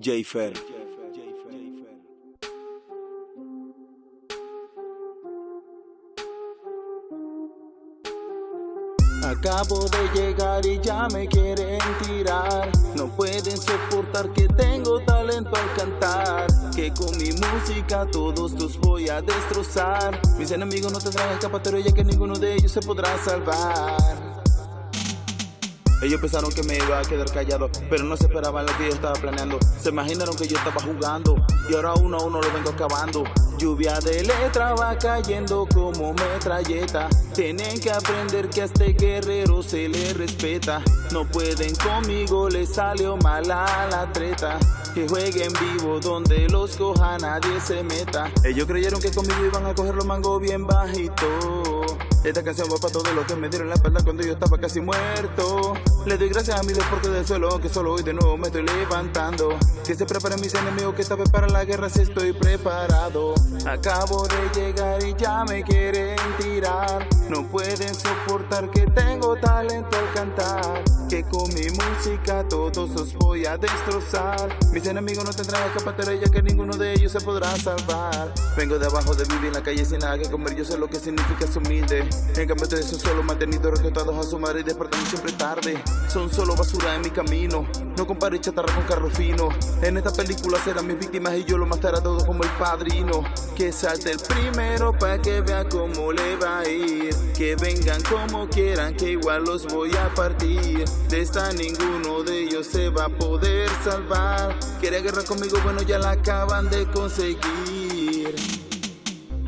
Jayfer. Acabo de llegar y ya me quieren tirar. No pueden soportar que tengo talento al cantar. Que con mi música todos los voy a destrozar. Mis enemigos no tendrán escapatoria ya que ninguno de ellos se podrá salvar ellos pensaron que me iba a quedar callado, pero no se esperaban lo que yo estaba planeando. Se imaginaron que yo estaba jugando y ahora uno a uno lo vengo acabando. Lluvia de letra va cayendo como metralleta. Tienen que aprender que a este guerrero se le respeta. No pueden conmigo, les salió mala la treta. Que jueguen vivo donde los coja nadie se meta. Ellos creyeron que conmigo iban a coger los mangos bien bajito. Esta canción va para todos los que me dieron la espalda cuando yo estaba casi muerto. Le doy gracias a mi Dios porque del suelo que solo hoy de nuevo me estoy levantando. Que se preparen mis enemigos que esta para la guerra si estoy preparado. Acabo de llegar y ya me quieren tirar. No pueden soportar que tengo talento al cantar. Que con mi música todos os voy a destrozar. Mis enemigos no tendrán escapatoria ya que ninguno de ellos se podrá salvar. Vengo de abajo de vivir en la calle sin nada que comer, yo sé lo que significa ser humilde. En cambio ustedes son solo mantenidos rescatados a su madre y despertando siempre tarde. Son solo basura en mi camino. No compare chatarra con carro fino. En esta película serán mis víctimas y yo lo mataré a todos como el padrino. Que salte el primero para que vea cómo le va a ir. Que vengan como quieran, que igual los voy a partir. De esta ninguno de ellos se va a poder salvar. Quiere guerra conmigo, bueno ya la acaban de conseguir.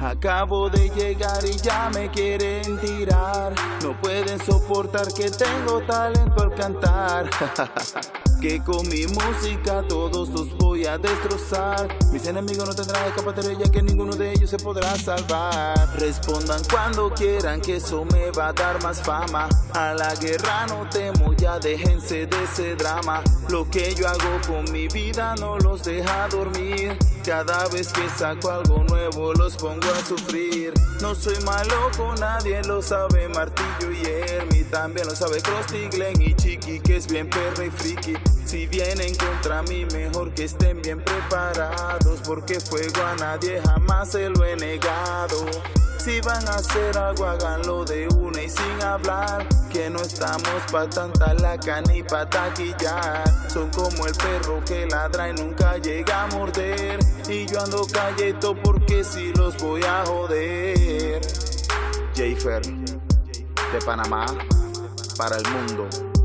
Acabo de llegar y ya me quieren tirar. No pueden soportar que tengo talento al cantar Que con mi música todos los voy a destrozar. Mis enemigos no tendrán escapatoria ya que ninguno de ellos se podrá salvar. Respondan cuando quieran que eso me va a dar más fama. A la guerra no temo, ya déjense de ese drama. Lo que yo hago con mi vida no los deja dormir. Cada vez que saco algo nuevo los pongo a sufrir. No soy malo con nadie, lo sabe Martillo y Hermi También lo sabe Krusty, Glenn y Chiqui Que es bien perro y friki si vienen contra mí, mejor que estén bien preparados, porque fuego a nadie jamás se lo he negado. Si van a hacer algo, háganlo de una y sin hablar. Que no estamos pa' tanta laca ni pa' taquillar. Son como el perro que ladra y nunca llega a morder. Y yo ando calleto porque si los voy a joder. Jayfer, de Panamá, para el mundo.